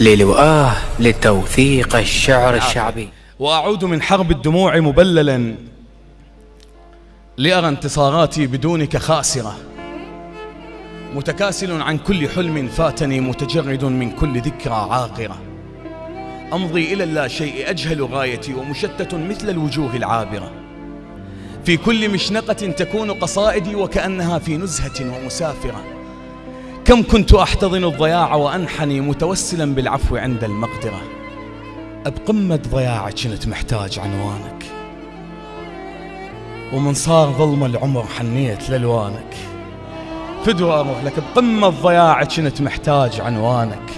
للوآه لتوثيق الشعر الشعبي. وأعود من حرب الدموع مبللا لأرى انتصاراتي بدونك خاسرة. متكاسل عن كل حلم فاتني متجرد من كل ذكرى عاقرة. أمضي إلى اللا شيء أجهل غايتي ومشتت مثل الوجوه العابرة. في كل مشنقة تكون قصائدي وكأنها في نزهة ومسافرة. كم كنت أحتضن الضياع وأنحني متوسلا بالعفو عند المقدرة. بقمة ضياعك كنت محتاج عنوانك. ومن صار ظلم العمر حنيت لألوانك. فدوى أروح لك بقمة ضياعك كنت محتاج عنوانك.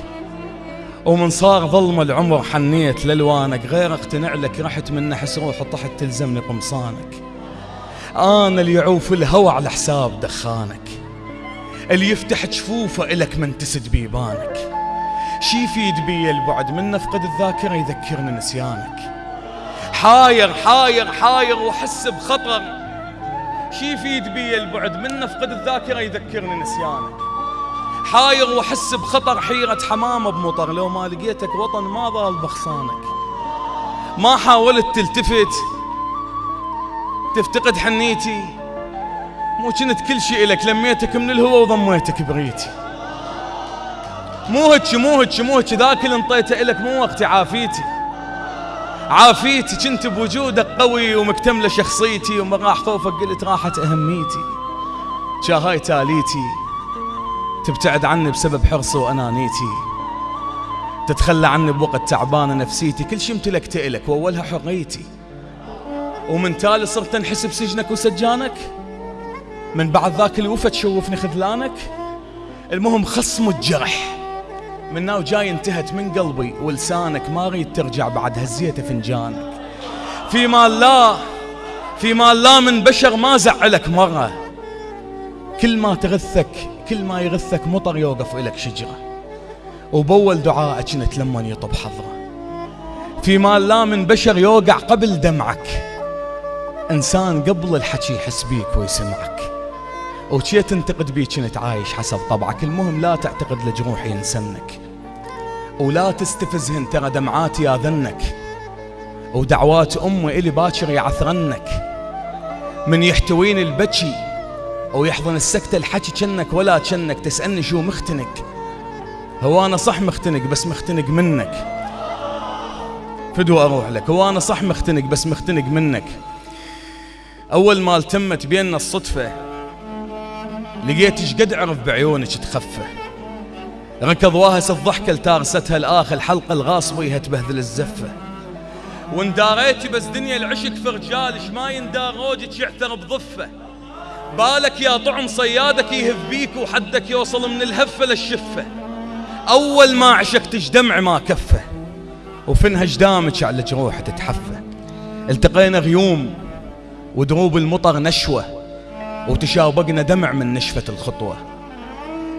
ومن صار ظلم العمر حنيت لألوانك. غير اقتنع لك رحت من نحس روح طحت تلزمني قمصانك أنا اللي يعوف الهوى على حساب دخانك. اللي يفتح جفوفه إلك من تسد بيبانك. شي يفيد بي البعد من نفقد الذاكرة يذكرني نسيانك. حاير حاير حاير وحس بخطر. شي يفيد بي البعد من نفقد الذاكرة يذكرني نسيانك. حاير وحس بخطر حيرة حمامة بمطر. لو ما لقيتك وطن ما ضال بخصانك. ما حاولت تلتفت. تفتقد حنيتي. مو كنت كل شيء إلك لميتك من الهوى وضميتك بريتي مو هيك مو هيك مو هيك ذاك اللي انطيته إلك مو وقت عافيتي. عافيتي كنت بوجودك قوي ومكتملة شخصيتي وما راح خوفك قلت راحت أهميتي. شاهاي تاليتي تبتعد عني بسبب حرصي وأنانيتي. تتخلى عني بوقت تعبانة نفسيتي كل شي امتلكت إلك وأولها حريتي. ومن تالي صرت أنحس بسجنك وسجانك؟ من بعد ذاك الوفا تشوفني خذلانك؟ المهم خصم الجرح. من ناو جاي انتهت من قلبي ولسانك ما اريد ترجع بعد هزيته فنجانك. في مال لا في مال لا من بشر ما زعلك مرة. كل ما تغثك كل ما يغثك مطر يوقف إلك شجرة. وبول دعائك انت لما يطب حضره في مال لا من بشر يوقع قبل دمعك. إنسان قبل الحكي يحس بيك ويسمعك. وشي تنتقد بيك كنت عايش حسب طبعك. المهم لا تعتقد لجروحي ينسنك ولا تستفزهن ترى دمعاتي ياذنك ودعوات امي إلي باكر يعثرنك. من يحتويني البكي ويحضن السكتة الحكي كنك ولا كنك. تسألني شو مختنك هو أنا صح مختنق بس مختنق منك. فدوى أروح لك. هو أنا صح مختنق بس مختنق منك. أول ما التمت بيننا الصدفة. لقيت قد عرف بعيونك تخفى. ركض واهس الضحكة لتارستها الآخ الحلقة الغاصبة تبهذل الزفة. وانداريتي بس دنيا العشق في رجالش ما يندار روجك يعثر بضفة. بالك يا طعم صيادك يهف بيك وحدك يوصل من الهفة للشفة. أول ما عشقتش دمع ما كفه وفنها جدامك على جروح تتحفه التقينا غيوم ودروب المطر نشوة. وتشابقنا دمع من نشفة الخطوة.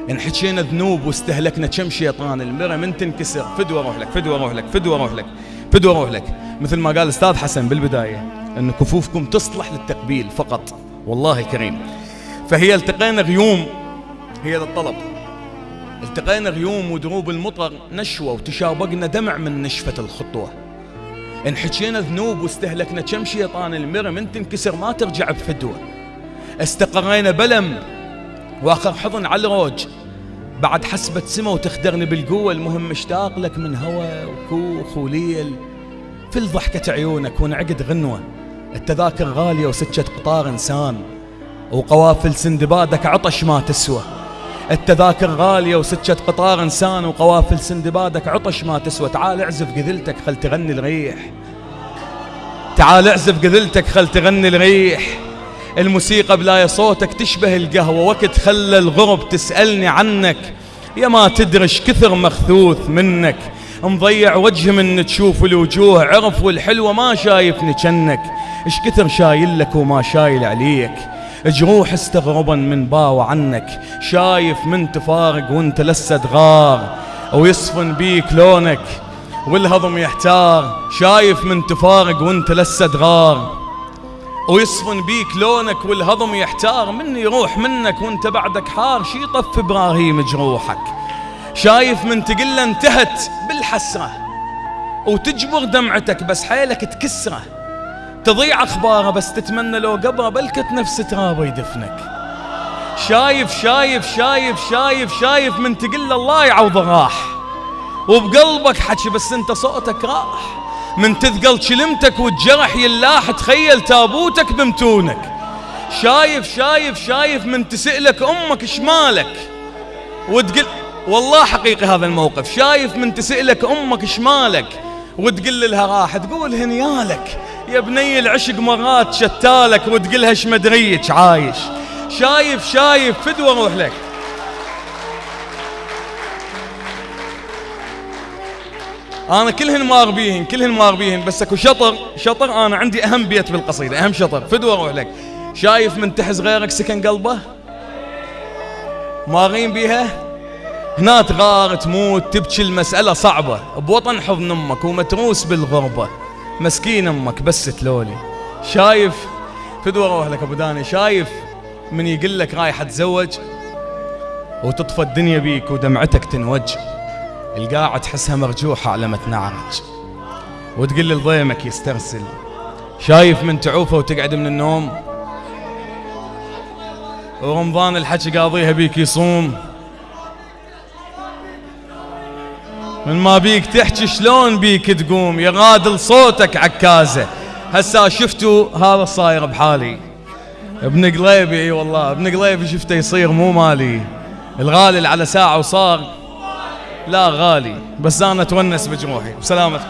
انحكينا ذنوب واستهلكنا كم شيطان المرة من تنكسر. فدوى أروح لك فدوى أروح لك فدوى أروح لك فدوى أروح لك. مثل ما قال أستاذ حسن بالبداية إن كفوفكم تصلح للتقبيل فقط. والله كريم. فهي التقينا غيوم هي ذا الطلب. التقينا غيوم ودروب المطر نشوة وتشابقنا دمع من نشفة الخطوة. انحكينا ذنوب واستهلكنا كم شيطان المرة من تنكسر ما ترجع بفدوة. استقرينا بلم. واخر حضن على الروج. بعد حسبة سما وتخدرني بالقوة المهم مشتاق لك من هوى وكوخ وليل. في الضحكة عيونك ونعقد غنوة. التذاكر غالية وسكة قطار إنسان. وقوافل سندبادك عطش ما تسوى. التذاكر غالية وسكة قطار إنسان. وقوافل سندبادك عطش ما تسوى. تعال اعزف قذلتك خل تغني الريح. تعال اعزف قذلتك خل تغني الريح. الموسيقى بلا صوتك تشبه القهوة وقت خلى الغرب تسألني عنك يا ما تدرش كثر مخثوث منك. مضيع وجه من تشوف الوجوه عرف والحلوة ما شايفني جنك إيش كثر شايل لك وما شايل عليك. جروح استغربا من باو عنك شايف من تفارق وانت لسه تغار. ويصفن بيك لونك والهضم يحتار شايف من تفارق وانت لسه تغار. ويصفن بيك لونك والهضم يحتار من يروح منك وانت بعدك حار. شي طف إبراهيم جروحك. شايف من تقله انتهت بالحسرة وتجبر دمعتك بس حيلك تكسره. تضيع أخباره بس تتمنى لو قبره بلكت نفس ترابه يدفنك. شايف شايف شايف شايف شايف من تقل الله يعوض راح. وبقلبك حكي بس انت صوتك راح. من تثقل كلمتك والجرح يلاح تخيل تابوتك بمتونك. شايف شايف شايف من تسألك أمك شمالك. وتقل والله حقيقي هذا الموقف. شايف من تسألك أمك شمالك. وتقول لها راح تقول هنيالك يا بني العشق مرات شتالك وتقلها إيش مدريك عايش. شايف شايف فدوه أروح لك. أنا كلهن مار بيهن كلهن مار بيهن بس أكو شطر شطر أنا عندي أهم بيت بالقصيدة أهم شطر. فدوه أروح لك. شايف من تحز غيرك سكن قلبه؟ مارين بيها؟ هنا تغار تموت تبكي المسألة صعبة. بوطن حضن أمك ومتروس بالغربة. مسكين أمك بس تلولي. شايف؟ فدوة روح لك أبو داني. شايف من يقول لك رايح أتزوج؟ وتطفى الدنيا بيك ودمعتك تنوج. القاعة تحسها مرجوحة على ما تنعرج. وتقول لضيمك يسترسل. شايف من تعوفه وتقعد من النوم. ورمضان الحكي قاضيها بيك يصوم. من ما بيك تحكي شلون بيك تقوم. يغادل صوتك عكازة. هسا شفتوا هذا صاير بحالي. ابن قليبي إي والله ابن قليبي شفته يصير مو مالي. الغالي على ساعة وصار لا غالي بس أنا أتونس بجروحي بسلامتكم.